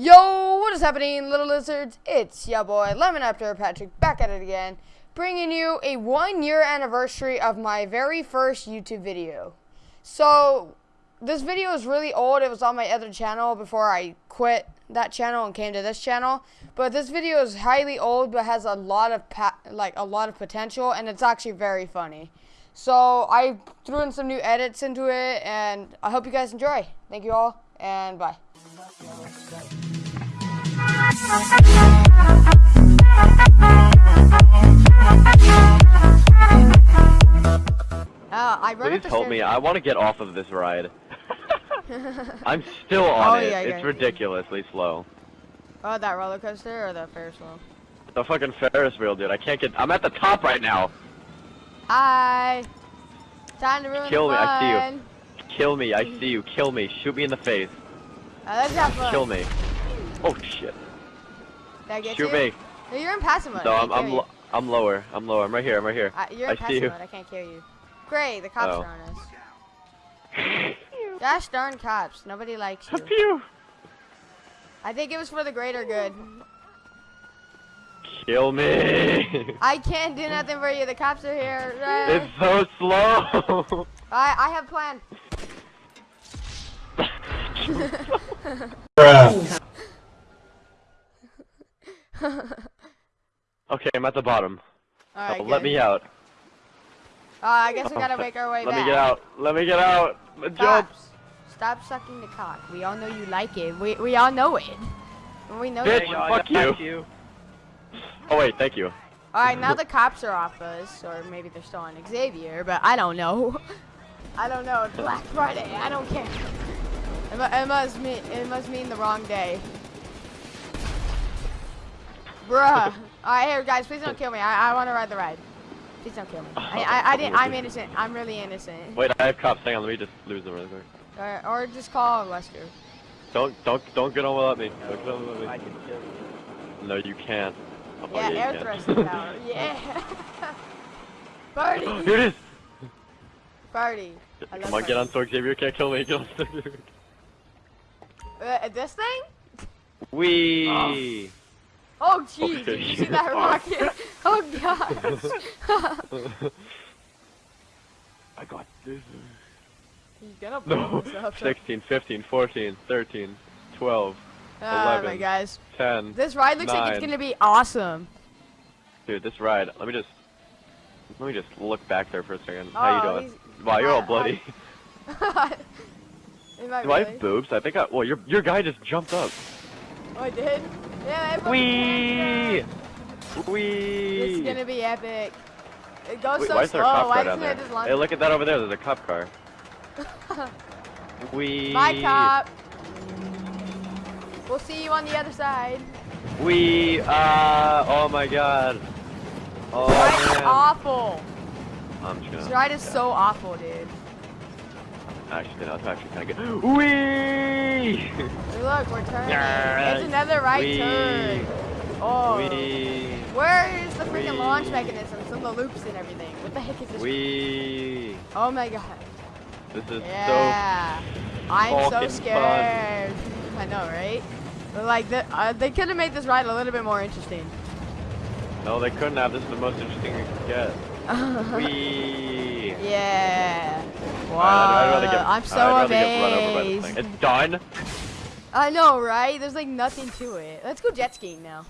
Yo, what is happening, little lizards? It's your boy, Lemon After Patrick, back at it again, bringing you a one year anniversary of my very first YouTube video. So, this video is really old. It was on my other channel before I quit that channel and came to this channel. But this video is highly old, but has a lot of like a lot of potential, and it's actually very funny. So I threw in some new edits into it, and I hope you guys enjoy. Thank you all, and bye. Uh, I Please help me. I want to get off of this ride. I'm still on oh, it. Yeah, it's yeah. ridiculously slow. Oh, that roller coaster or the Ferris wheel? The fucking Ferris wheel, dude. I can't get. I'm at the top right now. Hi. Time to ruin Kill me. I see you. Kill me. I see you. Kill me. Shoot me in the face. Uh, let's fun. Kill me. Oh shit. Did I get Shoot you? me. No, you're in passive mode. No, I I'm I'm lo I'm lower. I'm lower. I'm right here. I'm right here. you. Uh, you're I in see passive you. mode. I can't kill you. Great, the cops Oh. are on us. Gosh darn cops. Nobody likes you. Pew. I think it was for the greater good. Kill me. I can't do nothing for you. The cops are here. It's so slow. I I have a plan. okay, I'm at the bottom. All right, Oh, let me out. Uh, I guess we gotta make our way Let back. me get out. Let me get out. Jump. Cops, stop sucking the cock. We all know you like it. We we all know it. We know Bitch, you. fuck you. Oh wait, thank you. All right, now the cops are off us, or maybe they're still on Xavier, but I don't know. I don't know. It's Black Friday. I don't care. It, it must mean it must mean the wrong day. Bruh. All right, here guys, please don't kill me. I, I want to ride the ride. Please don't kill me. I I, I didn't. I'm innocent. I'm really innocent. Wait, I have cops. Hang on, let me just lose them really quick. Or, or just call Lester. Don't, don't, don't get on without me. Don't get on without me. I can kill you. No, you can't. Oh, Yeah, you air can. thrusting power. Yeah. Party. Here it is. Party. I Come on, get on parties. Sword Xavier. Can't kill me. Get on Sword Xavier. Uh, this thing? We. Oh jeez, Okay. did you see that rocket? Oh god. I got this. He's gonna blow No. himself. 16, 15, 14, 13, 12, Oh my guys. 10. This ride looks like it's gonna be awesome. Dude, this ride. Let me just. Let me just look back there for a second. How you Oh, doing? Wow, you're all bloody. Do I have boobs? I think I. Well, your your guy just jumped up. Oh, I did? Yeah, Wee. This Wee. is gonna be epic. It goes Wait, so why is there a slow. cop Why car down there? Hey, look at that over there. There's a cop car. Wee. Bye, cop. We'll see you on the other side. We Uh. Oh my God. Oh This ride is man. awful. I'm just This gonna. ride is so awful, dude. Actually, no, it's actually kind of good. Wee. Look, we're turning. Yeah. It's another right Wee. turn. Oh. Wee. Where is the freaking Wee. launch Some of the loops and everything? What the heck is this? Wee. Oh my god. This is Yeah. I'm so scared. I know, right? But like, the, uh, they could have made this ride a little bit more interesting. so. No, they couldn't have. This is the most interesting we could get. Wee. yeah. Wow. I'd, I'd rather get, I'm so I'd rather get run over by this amazed. thing. It's done. I know, right? There's like nothing to it. Let's go jet skiing now.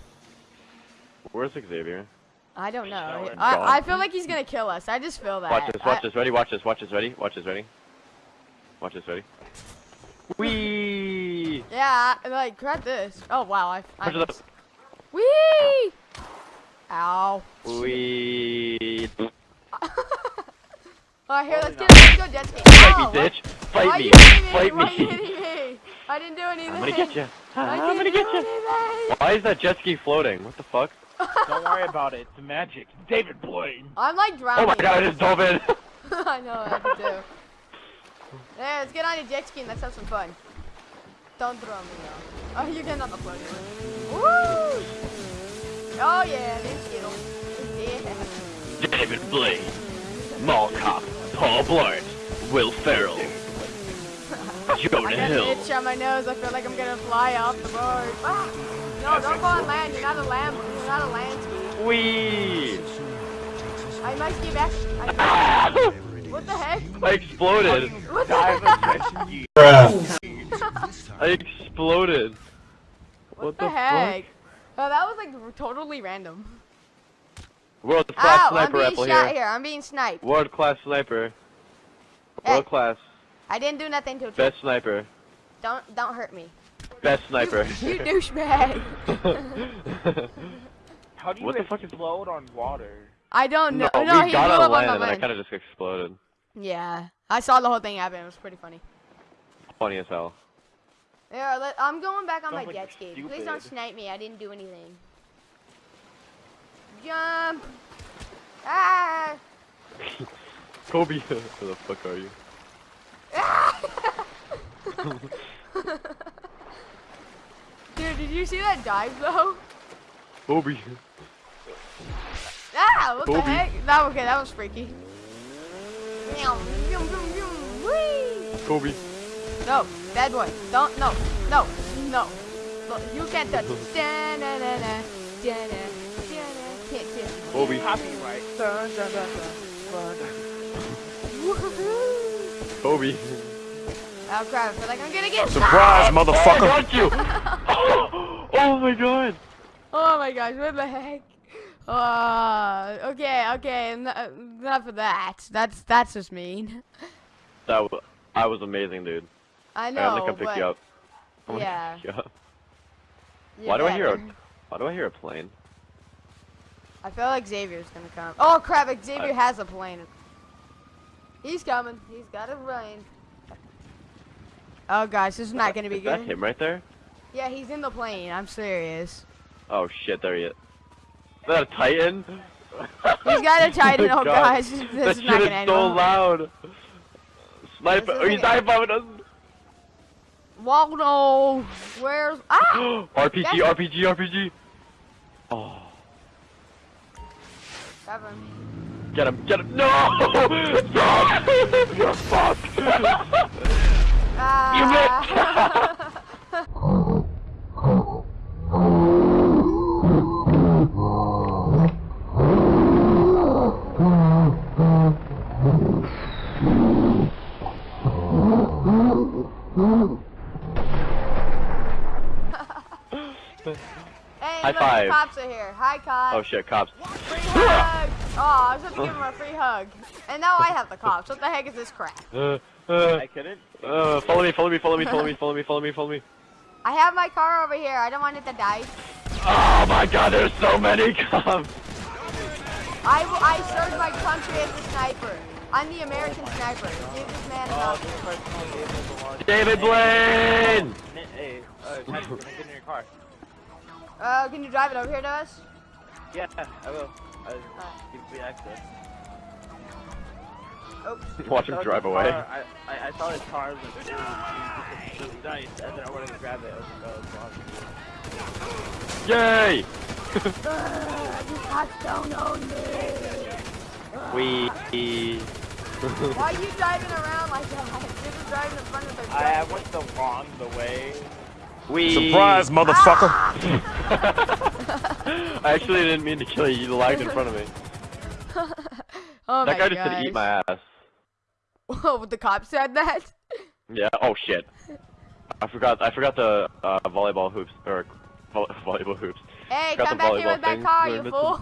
Where's Xavier? I don't know. I, I feel like he's gonna kill us. I just feel that. Watch this, watch I- this, ready, watch this, watch this, ready, watch this, ready. Watch this, ready. Wee! Yeah, like grab this. Oh wow, I. I Push it up. Whee! Ow. Wee! Alright, here, let's Holy get let's go jet skiing. Fight Ow, me, oh, bitch! Fight are me! you hitting me? Why are you me! hitting me? I didn't do anything. I'm gonna get you. I I'm gonna didn't get you. Why is that jet ski floating? What the fuck? Don't worry about it. It's magic. David Blaine. I'm like drowning. Oh my god, I just dove in! I know, I do too. Yeah, let's get on a jet ski and let's have some fun. Don't throw me though. Oh, you're getting on the float. Woo! Oh yeah, let's get 'em. Yeah. David Blaine, Mall Cop, Paul Blart, Will Ferrell. you go I got an hill. itch on my nose. I feel like I'm gonna fly off the board. Ah! No, don't go on land. You're not a lamb. You're not a land. Wee! I must ski back. I, what the heck? I exploded. What the heck? I exploded. What, What the, the heck? Oh, that was like totally random. World class Ow, I'm sniper being shot here. here. I'm being sniped. World class sniper. Hey. World class. I didn't do nothing to you. Best sniper. Don't don't hurt me. Best sniper. You, you douchebag. How do you What the fuck is- explode on water? I don't know. no, No, we he got blew on up land and the then I kind of just exploded. Yeah, I saw the whole thing happen. It was pretty funny. Funny as hell. Yeah, let, I'm going back on Sounds my like jet ski. Please don't snipe me. I didn't do anything. Jump. Ah. Kobe, where the fuck are you? Dude, did you see that dive though? Kobe. Ah, what the Kobe. heck? That okay? That was freaky. Kobe. No, bad boy. Don't. No. No. No. Look, you can't touch. Can't touch. Kobe. Copyright. Dun, dun, dun, dun, dun. Woohoo! Kobe. Oh crap! I feel like I'm gonna get Surprise, I motherfucker! got you! oh my god! Oh my gosh! What the heck? Uh, okay, okay, en- enough of that. That's that's just mean. That was, I was amazing, dude. I I know. gotta come pick but you up. I'm gonna Yeah. pick you up. you're Why do I hear a, why do I hear a plane? I feel like Xavier's gonna come. Oh crap! Xavier I- has a plane. He's coming. He's got a plane. Oh gosh, this is not gonna be good. Is that him right there? Yeah, he's in the plane. I'm serious. Oh shit, there he is. Is that a Titan? He's got a Titan. Oh God. gosh, this that is not gonna end so well. loud. Sniper, oh, he's isn't- dive bombing us. Waldo, where's ah? RPG, RPG, RPG. Oh, Grab him. get him, get him. No! No! You're fucked. Ah. Hey, High five. cops are here. Hi, cops. oh shit, cops. Free hug. Oh, I was about to give him a free hug. And now I have the cops. What the heck is this crap? Uh, uh, I couldn't. uh, follow me, follow me, follow me, follow me, follow me, follow me, follow me. I have my car over here. I don't want it to die. Oh my god, there's so many cops. I, will- I served my country as a sniper. I'm the American sniper. Give this man Oh, enough. this person was able to launch. David Blaine! Hey, uh, Patrick, can I get in your car? Uh, can you drive it over here to us? Yeah, I will. Uh, give me access. Oops. Watch him drive his away. car- I, I, I saw his car was, like, it was nice, and then I wanted to grab it. I was like, oh, it's wrong. Yay! you cops don't own me. We. Why are you driving around like that? You're just driving in front of the truck. I, I went the wrong the way. We. Surprise, motherfucker! I actually didn't mean to kill you. You lagged in front of me. oh that my guy just said eat my ass. Oh, the cop said that? Yeah. Oh shit. I forgot. I forgot the uh, volleyball hoops or vo- volleyball hoops. Hey, come back here with that thing. car, you fool.